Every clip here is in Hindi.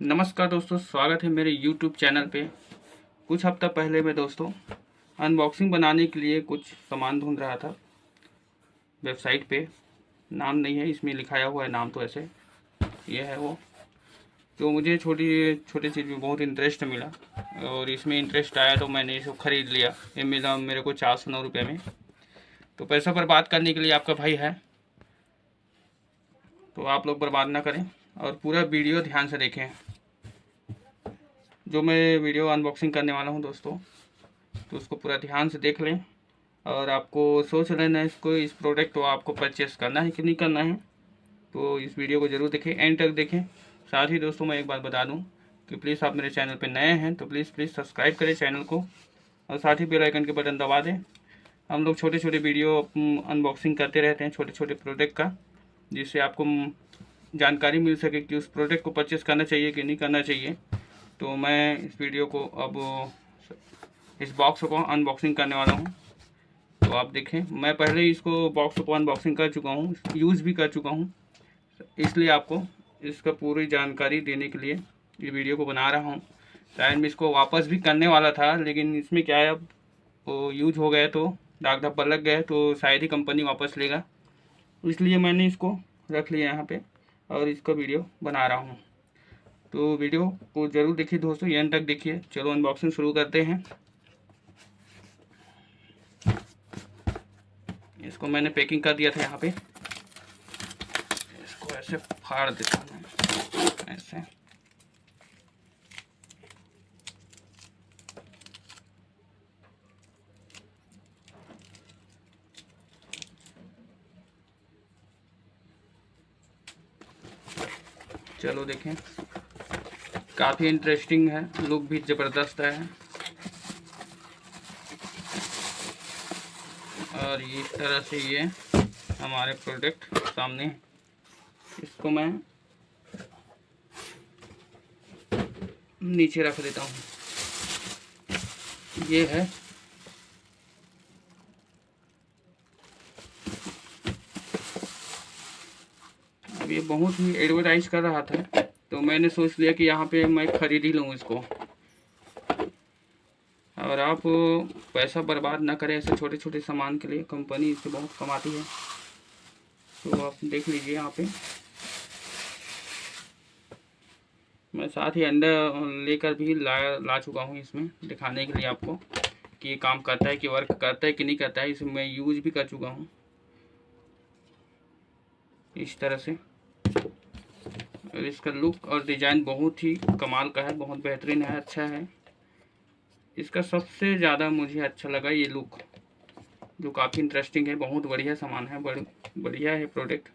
नमस्कार दोस्तों, स्वागत है मेरे YouTube चैनल पे। कुछ हफ़्ता पहले मैं दोस्तों अनबॉक्सिंग बनाने के लिए कुछ सामान ढूंढ रहा था। वेबसाइट पे, नाम नहीं है, इसमें लिखाया हुआ है नाम तो ऐसे। ये है वो। तो मुझे छोटी छोटी चीज़ में बहुत इंटरेस्ट मिला और इसमें इंटरेस्ट आया तो मैंने इसको ख़रीद लिया। ये मिला मेरे को चार सौ नौ रुपये में। तो पैसा बर्बाद करने के लिए आपका भाई है। तो आप लोग बर्बाद ना करें। और पूरा वीडियो ध्यान से देखें। जो मैं वीडियो अनबॉक्सिंग करने वाला हूँ दोस्तों तो उसको पूरा ध्यान से देख लें। और आपको सोच लेना है इसको, इस प्रोडक्ट को आपको परचेस करना है कि नहीं करना है तो इस वीडियो को ज़रूर देखें एंड तक देखें। साथ ही दोस्तों, मैं एक बात बता दूँ कि प्लीज़ आप मेरे चैनल पर नए हैं तो प्लीज़ प्लीज़ सब्सक्राइब करें चैनल को। और साथ ही बेल आइकन के बटन दबा दें। हम लोग छोटे छोटे वीडियो अनबॉक्सिंग करते रहते हैं छोटे छोटे प्रोडक्ट का, जिससे आपको जानकारी मिल सके कि उस प्रोडक्ट को परचेस करना चाहिए कि नहीं करना चाहिए। तो मैं इस वीडियो को अब, इस बॉक्स को अनबॉक्सिंग करने वाला हूँ। तो आप देखें, मैं पहले इसको बॉक्स को अनबॉक्सिंग कर चुका हूँ यूज़ भी कर चुका हूँ। इसलिए आपको इसका पूरी जानकारी देने के लिए ये वीडियो को बना रहा हूँ। शायद मैं इसको वापस भी करने वाला था, लेकिन इसमें क्या है, अब वो यूज़ हो गया तो दाग धब्बा लग गया तो शायद ही कंपनी वापस लेगा। इसलिए मैंने इसको रख लिया यहाँ पे। और इसका वीडियो बना रहा हूँ। तो वीडियो को ज़रूर देखिए दोस्तों एंड तक देखिए। चलो अनबॉक्सिंग शुरू करते हैं। इसको मैंने पैकिंग कर दिया था यहाँ पे। इसको ऐसे फाड़ देता हूँ। ऐसे। चलो देखें। काफ़ी इंटरेस्टिंग है लुक भी ज़बरदस्त है। और इस तरह से ये हमारे प्रोडक्ट सामने। इसको मैं नीचे रख देता हूँ। ये है अब ये बहुत ही एडवर्टाइज कर रहा था तो मैंने सोच लिया कि यहाँ पे मैं ख़रीद ही लूँ इसको। और आप पैसा बर्बाद ना करें ऐसे छोटे छोटे सामान के लिए कंपनी इससे बहुत कमाती है। तो आप देख लीजिए यहाँ पे। मैं साथ ही अंडा लेकर भी ला ला चुका हूँ इसमें, दिखाने के लिए आपको कि ये काम करता है कि वर्क करता है कि नहीं करता है, इसे मैं यूज़ भी कर चुका हूँ। इस तरह से। और इसका लुक और डिज़ाइन बहुत ही कमाल का है, बहुत बेहतरीन है अच्छा है। इसका सबसे ज़्यादा मुझे अच्छा लगा ये लुक जो काफ़ी इंटरेस्टिंग है, बहुत बढ़िया सामान है बढ़िया है प्रोडक्ट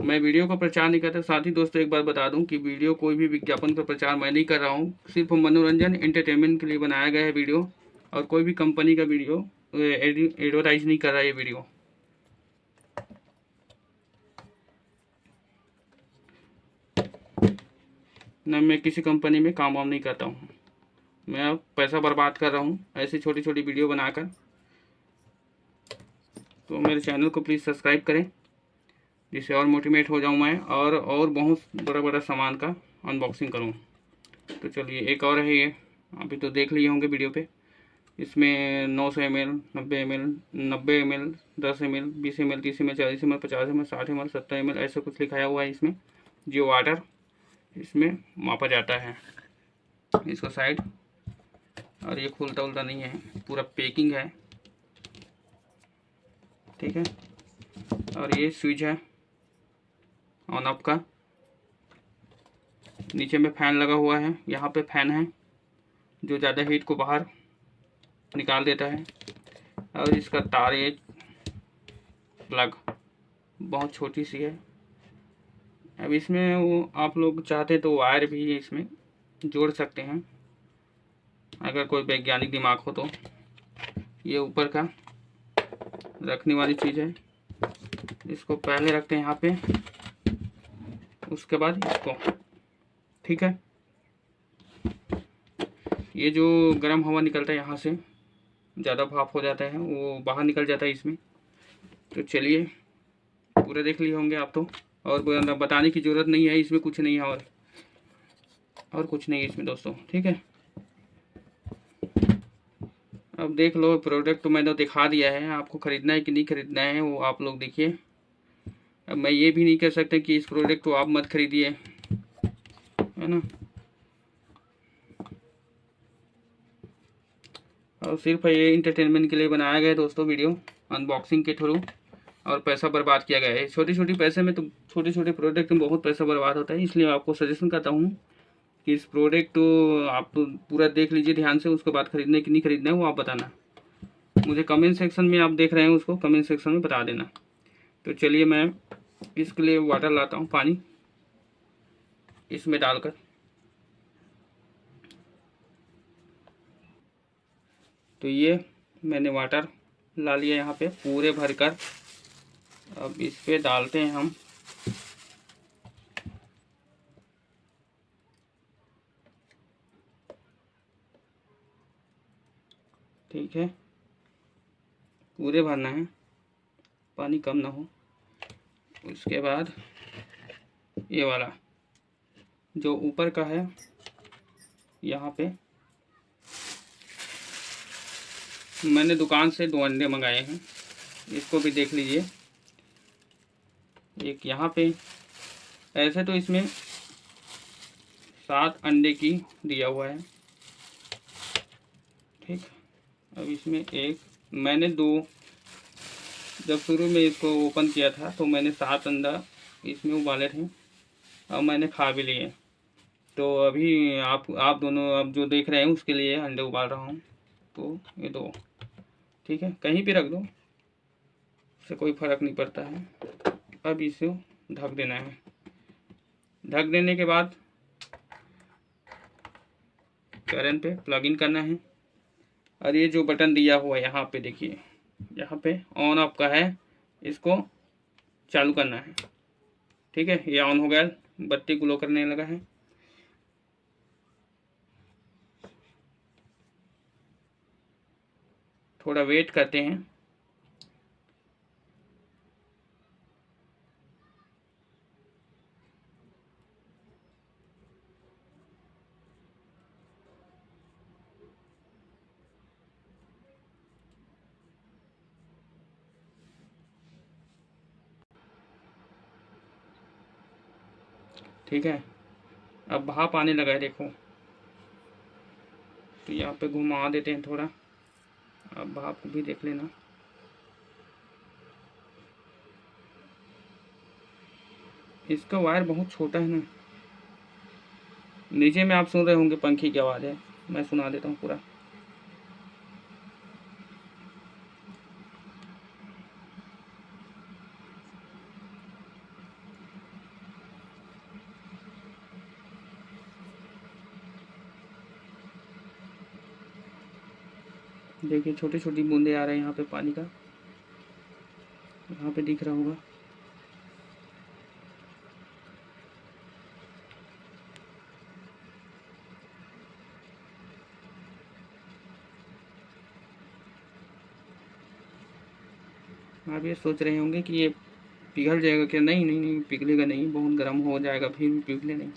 मैं वीडियो का प्रचार नहीं करता, साथ ही दोस्तों एक बार बता दूँ कि वीडियो कोई भी विज्ञापन का प्रचार मैं नहीं कर रहा हूँ, सिर्फ़ मनोरंजन एंटरटेनमेंट के लिए बनाया गया है वीडियो, और कोई भी कंपनी का वीडियो एडवर्टाइज नहीं कर रहा है ये वीडियो। न मैं किसी कंपनी में काम वाम नहीं करता हूँ। मैं अब पैसा बर्बाद कर रहा हूँ, ऐसी छोटी छोटी वीडियो बनाकर। तो मेरे चैनल को प्लीज़ सब्सक्राइब करें, जिससे और मोटिवेट हो जाऊँ मैं और और बहुत बड़ा बड़ा सामान का अनबॉक्सिंग करूँ। तो चलिए, एक और है ये। अभी तो देख लिए होंगे वीडियो पे। इसमें नौ सौ एम एल नब्बे एम एल नब्बे एम एल दस एम एल बीस एम एल तीस एम एल चालीस एम एल पचास एम एल साठ एम एल सत्तर एम एल ऐसा कुछ लिखाया हुआ है इसमें। जियो वाटर इसमें मापा जाता है। इसका साइड और ये खुलता उलता नहीं है, पूरा पैकिंग है। ठीक है? और ये स्विच है ऑन ऑफ़ का। नीचे में फ़ैन लगा हुआ है, यहाँ पे फ़ैन है, जो ज़्यादा हीट को बाहर निकाल देता है। और इसका तार एक प्लग बहुत छोटी सी है। अब इसमें वो आप लोग चाहते तो वायर भी इसमें जोड़ सकते हैं। अगर कोई वैज्ञानिक दिमाग हो तो। ये ऊपर का रखने वाली चीज़ है। इसको पहले रखते हैं यहाँ पे। उसके बाद इसको। ठीक है? ये जो गर्म हवा निकलता है यहाँ से, ज़्यादा भाप हो जाता है, वो बाहर निकल जाता है इसमें। तो चलिए, पूरे देख लिए होंगे आप तो। और बताने की ज़रूरत नहीं है, इसमें कुछ नहीं है और। और कुछ नहीं है इसमें दोस्तों, ठीक है? अब देख लो प्रोडक्ट तो मैंने दिखा दिया है, आपको ख़रीदना है कि नहीं ख़रीदना है, वो आप लोग देखिए। अब मैं ये भी नहीं कह सकता कि इस प्रोडक्ट को आप मत खरीदिए, है ना? और सिर्फ़ ये इंटरटेनमेंट के लिए बनाया गया है दोस्तों वीडियो अनबॉक्सिंग के थ्रू। और पैसा बर्बाद किया गया है। छोटी छोटी पैसे में तो छोटे छोटे प्रोडक्ट में बहुत पैसा बर्बाद होता है, इसलिए आपको सजेशन करता हूँ कि इस प्रोडक्ट तो आप तो पूरा देख लीजिए ध्यान से, उसके बाद खरीदना कि नहीं खरीदना है, वो आप बताना। मुझे कमेंट सेक्शन में आप देख रहे हैं उसको कमेंट सेक्शन में बता देना। तो चलिए मैं इसके लिए वाटर लाता हूँ, पानी। इसमें डालकर। तो ये मैंने वाटर ला लिया यहाँ पे, पूरे भरकर। अब इस पे डालते हैं हम। ठीक है। पूरे भरना है। पानी कम ना हो। उसके बाद ये वाला जो ऊपर का है, यहाँ पे मैंने दुकान से दो अंडे मंगाए हैं। इसको भी देख लीजिए। एक यहाँ पे। ऐसे तो इसमें सात अंडे की दिया हुआ है। ठीक। अब इसमें एक, मैंने दो। जब शुरू में इसको ओपन किया था तो मैंने सात अंडा इसमें उबाले थे। अब मैंने खा भी लिए। तो अभी आप आप दोनों अब जो देख रहे हैं, उसके लिए अंडे उबाल रहा हूँ। तो ये दो। ठीक है। कहीं भी रख दो। उससे कोई फ़र्क नहीं पड़ता है। अब इसे ढक देना है। ढक देने के बाद करंट पे प्लग इन करना है। और ये जो बटन दिया हुआ है, यहाँ पे देखिए, यहाँ पे ऑन ऑफ़ का है। इसको चालू करना है। ठीक है, ये ऑन हो गया, बत्ती ग्लो करने लगा है। थोड़ा वेट करते हैं। ठीक है? अब भाप आने लगा है, देखो। तो यहाँ पे घुमा देते हैं थोड़ा। अब भाप भी देख लेना। इसका वायर बहुत छोटा है ना। नीचे में आप सुन रहे होंगे पंखी की आवाज़ है। मैं सुना देता हूँ पूरा। देखिए छोटी छोटी बूंदे आ रहे हैं यहाँ पे पानी का। यहाँ पे दिख रहा होगा। आप ये सोच रहे होंगे कि ये पिघल जाएगा क्या? नहीं नहीं नहीं, पिघलेगा नहीं, बहुत गर्म हो जाएगा, फिर भी पिघले नहीं।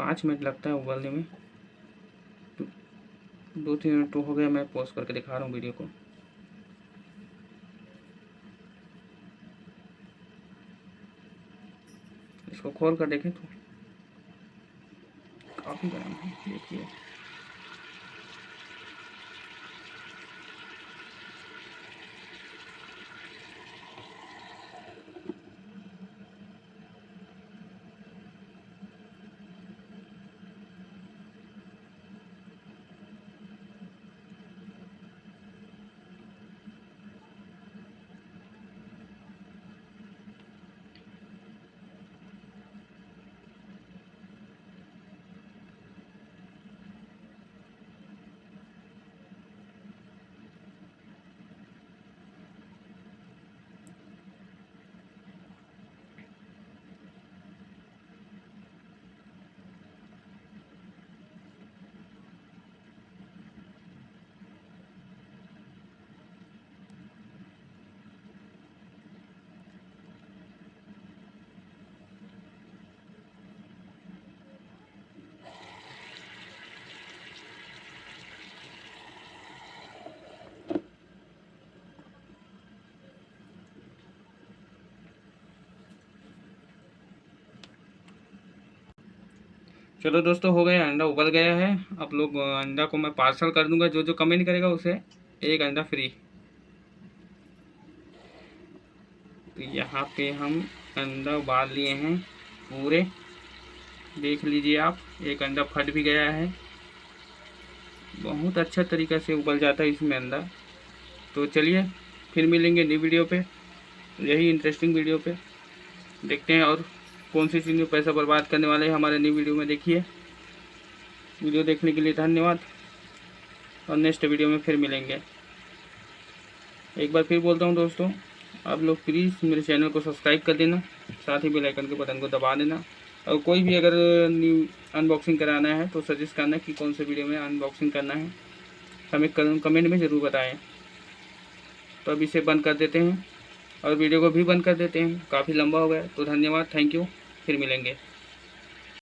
पाँच मिनट लगता है उबलने में। दो तीन मिनट तो हो गया, मैं पॉज करके दिखा रहा हूँ वीडियो को। इसको खोल कर देखें तो काफ़ी गर्म है, देखिए। चलो दोस्तों, हो गया अंडा उबल गया है। आप लोग अंडा को मैं पार्सल कर दूँगा, जो जो कमेंट करेगा उसे। एक अंडा फ्री। तो यहाँ पे हम अंडा उबाल लिए हैं पूरे। देख लीजिए आप, एक अंडा फट भी गया है। बहुत अच्छा तरीका से उबल जाता है इसमें अंडा। तो चलिए, फिर मिलेंगे नई वीडियो पे। यही इंटरेस्टिंग वीडियो पे। देखते हैं और कौन सी चीज़ में पैसा बर्बाद करने वाले हैं हमारे न्यू वीडियो में देखिए। वीडियो देखने के लिए धन्यवाद। और नेक्स्ट वीडियो में फिर मिलेंगे। एक बार फिर बोलता हूँ दोस्तों, आप लोग प्लीज़ मेरे चैनल को सब्सक्राइब कर देना, साथ ही बेल आइकन के बटन को दबा देना। और कोई भी अगर न्यू अनबॉक्सिंग कराना है तो सजेस्ट करना कि कौन से वीडियो में अनबॉक्सिंग करना है। हमें कमेंट में ज़रूर बताएँ। तो अब इसे बंद कर देते हैं। और वीडियो को भी बंद कर देते हैं। काफ़ी लंबा हो गया तो धन्यवाद थैंक यू फिर मिलेंगे।